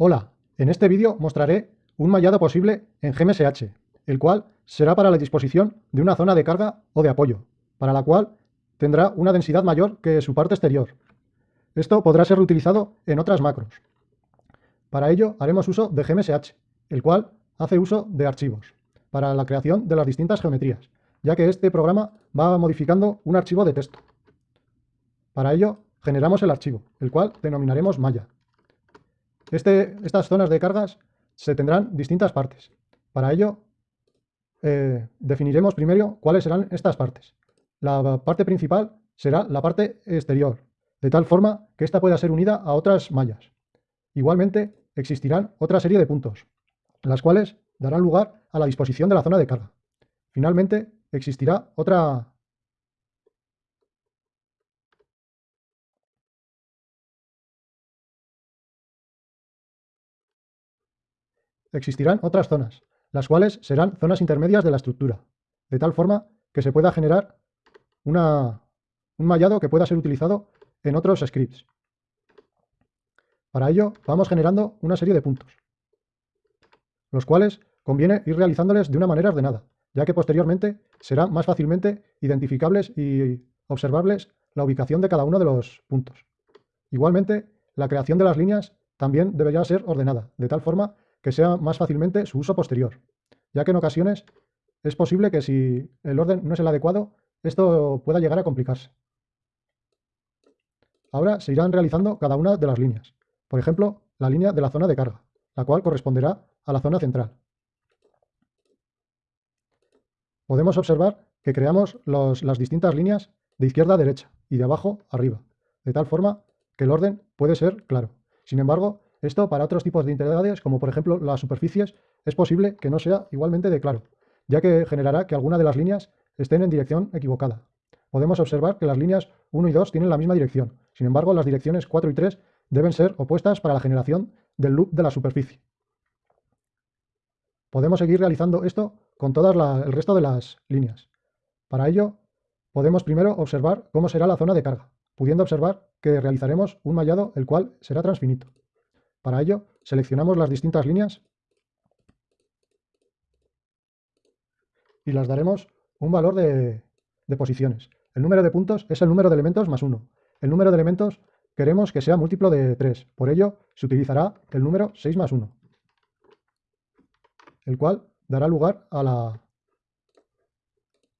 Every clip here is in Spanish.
Hola, en este vídeo mostraré un mallado posible en GMSH, el cual será para la disposición de una zona de carga o de apoyo, para la cual tendrá una densidad mayor que su parte exterior. Esto podrá ser reutilizado en otras macros. Para ello haremos uso de GMSH, el cual hace uso de archivos, para la creación de las distintas geometrías, ya que este programa va modificando un archivo de texto. Para ello generamos el archivo, el cual denominaremos malla. Este, estas zonas de cargas se tendrán distintas partes. Para ello, eh, definiremos primero cuáles serán estas partes. La parte principal será la parte exterior, de tal forma que ésta pueda ser unida a otras mallas. Igualmente, existirán otra serie de puntos, las cuales darán lugar a la disposición de la zona de carga. Finalmente, existirá otra existirán otras zonas, las cuales serán zonas intermedias de la estructura, de tal forma que se pueda generar un mallado que pueda ser utilizado en otros scripts. Para ello vamos generando una serie de puntos, los cuales conviene ir realizándoles de una manera ordenada, ya que posteriormente será más fácilmente identificables y observables la ubicación de cada uno de los puntos. Igualmente, la creación de las líneas también debería ser ordenada, de tal forma que sea más fácilmente su uso posterior, ya que en ocasiones es posible que si el orden no es el adecuado, esto pueda llegar a complicarse. Ahora se irán realizando cada una de las líneas. Por ejemplo, la línea de la zona de carga, la cual corresponderá a la zona central. Podemos observar que creamos las distintas líneas de izquierda a derecha y de abajo a arriba, de tal forma que el orden puede ser claro. Sin embargo, esto para otros tipos de integridades, como por ejemplo las superficies, es posible que no sea igualmente de claro, ya que generará que alguna de las líneas estén en dirección equivocada. Podemos observar que las líneas 1 y 2 tienen la misma dirección, sin embargo las direcciones 4 y 3 deben ser opuestas para la generación del loop de la superficie. Podemos seguir realizando esto con todo el resto de las líneas. Para ello, podemos primero observar cómo será la zona de carga, pudiendo observar que realizaremos un mallado el cual será transfinito. Para ello, seleccionamos las distintas líneas y las daremos un valor de, posiciones. El número de puntos es el número de elementos más 1. El número de elementos queremos que sea múltiplo de 3. Por ello, se utilizará el número 6 más 1, el cual dará lugar a la,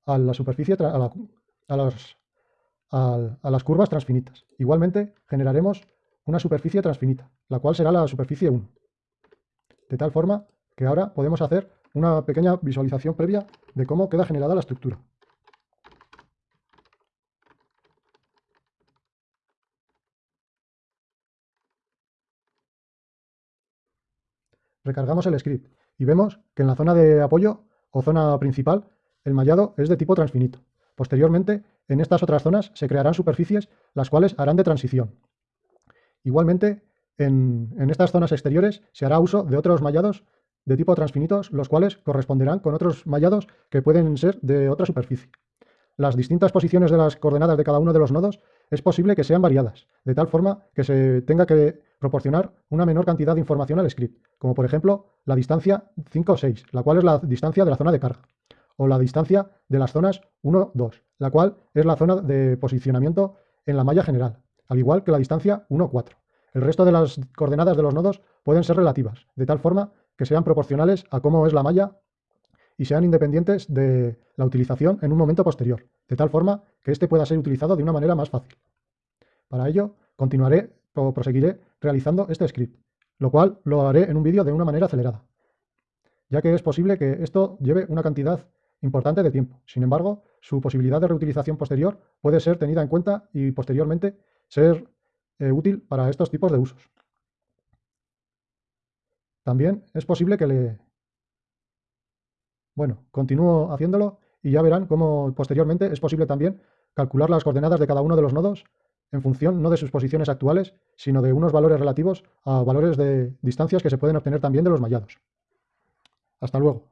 a la superficie, a, a las curvas transfinitas. Igualmente, generaremos una superficie transfinita, la cual será la superficie 1. De tal forma que ahora podemos hacer una pequeña visualización previa de cómo queda generada la estructura. Recargamos el script y vemos que en la zona de apoyo o zona principal el mallado es de tipo transfinito. Posteriormente, en estas otras zonas se crearán superficies las cuales harán de transición. Igualmente, en, estas zonas exteriores se hará uso de otros mallados de tipo transfinitos, los cuales corresponderán con otros mallados que pueden ser de otra superficie. Las distintas posiciones de las coordenadas de cada uno de los nodos es posible que sean variadas, de tal forma que se tenga que proporcionar una menor cantidad de información al script, como por ejemplo la distancia 5 o 6, la cual es la distancia de la zona de carga, o la distancia de las zonas 1, 2, la cual es la zona de posicionamiento en la malla general, al igual que la distancia 1, 4. El resto de las coordenadas de los nodos pueden ser relativas, de tal forma que sean proporcionales a cómo es la malla y sean independientes de la utilización en un momento posterior, de tal forma que éste pueda ser utilizado de una manera más fácil. Para ello, continuaré o proseguiré realizando este script, lo cual lo haré en un vídeo de una manera acelerada, ya que es posible que esto lleve una cantidad importante de tiempo. Sin embargo, su posibilidad de reutilización posterior puede ser tenida en cuenta y posteriormente ser eh, útil para estos tipos de usos. También es posible que le... Bueno, continúo haciéndolo y ya verán cómo posteriormente es posible también calcular las coordenadas de cada uno de los nodos en función no de sus posiciones actuales, sino de unos valores relativos a valores de distancias que se pueden obtener también de los mallados. Hasta luego.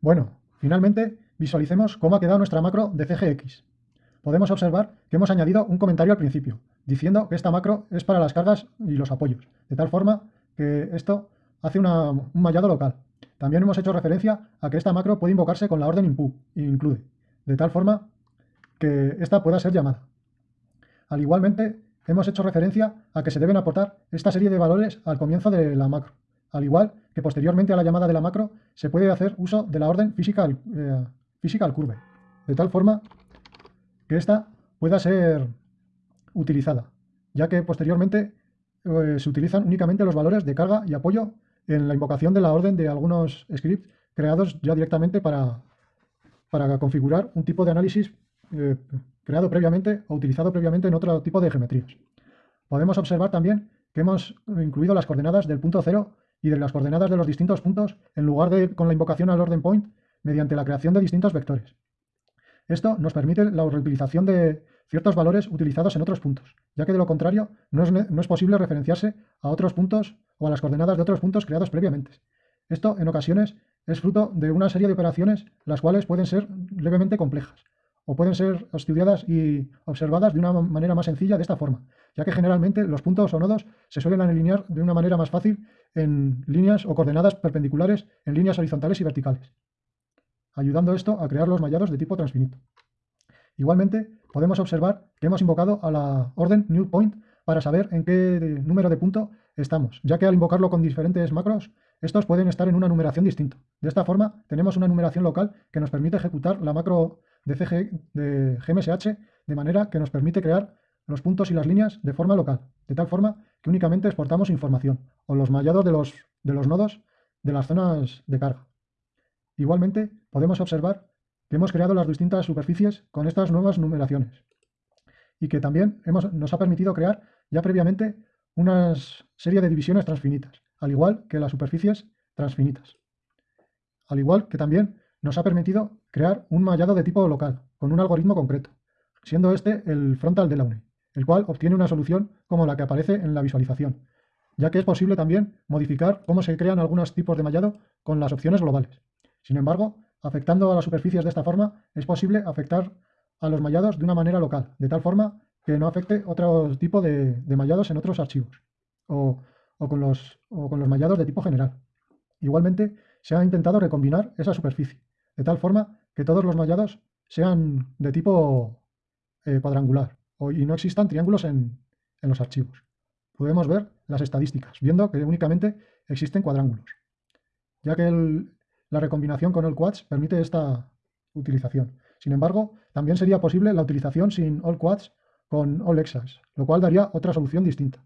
Bueno, finalmente visualicemos cómo ha quedado nuestra macro de CGX. Podemos observar que hemos añadido un comentario al principio, diciendo que esta macro es para las cargas y los apoyos, de tal forma que esto hace un mallado local. También hemos hecho referencia a que esta macro puede invocarse con la orden include, de tal forma que esta pueda ser llamada. Al igualmente, hemos hecho referencia a que se deben aportar esta serie de valores al comienzo de la macro, al igual que posteriormente a la llamada de la macro se puede hacer uso de la orden physical, eh, physical curve, de tal forma que ésta pueda ser utilizada, ya que posteriormente eh, se utilizan únicamente los valores de carga y apoyo en la invocación de la orden de algunos scripts creados ya directamente para, para configurar un tipo de análisis eh, creado previamente o utilizado previamente en otro tipo de geometrías. Podemos observar también que hemos incluido las coordenadas del punto cero y de las coordenadas de los distintos puntos en lugar de con la invocación al orden point mediante la creación de distintos vectores. Esto nos permite la reutilización de ciertos valores utilizados en otros puntos, ya que de lo contrario no es, posible referenciarse a otros puntos o a las coordenadas de otros puntos creados previamente. Esto, en ocasiones, es fruto de una serie de operaciones las cuales pueden ser levemente complejas, o pueden ser estudiadas y observadas de una manera más sencilla de esta forma, ya que generalmente los puntos o nodos se suelen alinear de una manera más fácil en líneas o coordenadas perpendiculares en líneas horizontales y verticales, ayudando esto a crear los mallados de tipo transfinito. Igualmente, podemos observar que hemos invocado a la orden newPoint para saber en qué número de punto estamos, ya que al invocarlo con diferentes macros, estos pueden estar en una numeración distinta. De esta forma, tenemos una numeración local que nos permite ejecutar la macro de, CG, de GMSH de manera que nos permite crear los puntos y las líneas de forma local, de tal forma que únicamente exportamos información o los mallados de los, de los nodos de las zonas de carga. Igualmente, podemos observar que hemos creado las distintas superficies con estas nuevas numeraciones y que también hemos, nos ha permitido crear ya previamente una serie de divisiones transfinitas, al igual que las superficies transfinitas. Al igual que también nos ha permitido crear un mallado de tipo local, con un algoritmo concreto, siendo este el frontal Delaunay, el cual obtiene una solución como la que aparece en la visualización, ya que es posible también modificar cómo se crean algunos tipos de mallado con las opciones globales. Sin embargo, afectando a las superficies de esta forma, es posible afectar a los mallados de una manera local, de tal forma que no afecte otro tipo de, mallados en otros archivos, o con los mallados de tipo general. Igualmente, se ha intentado recombinar esa superficie, de tal forma que todos los mallados sean de tipo eh, cuadrangular y no existan triángulos en, los archivos. Podemos ver las estadísticas, viendo que únicamente existen cuadrángulos, ya que la recombinación con all quads permite esta utilización. Sin embargo, también sería posible la utilización sin all quads con all hexas, lo cual daría otra solución distinta,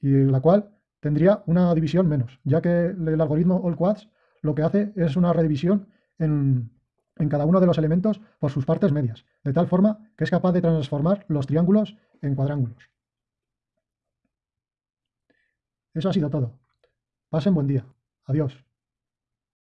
y la cual tendría una división menos, ya que el algoritmo all quads lo que hace es una redivisión en, cada uno de los elementos por sus partes medias, de tal forma que es capaz de transformar los triángulos en cuadrángulos. Eso ha sido todo. Pasen buen día. Adiós.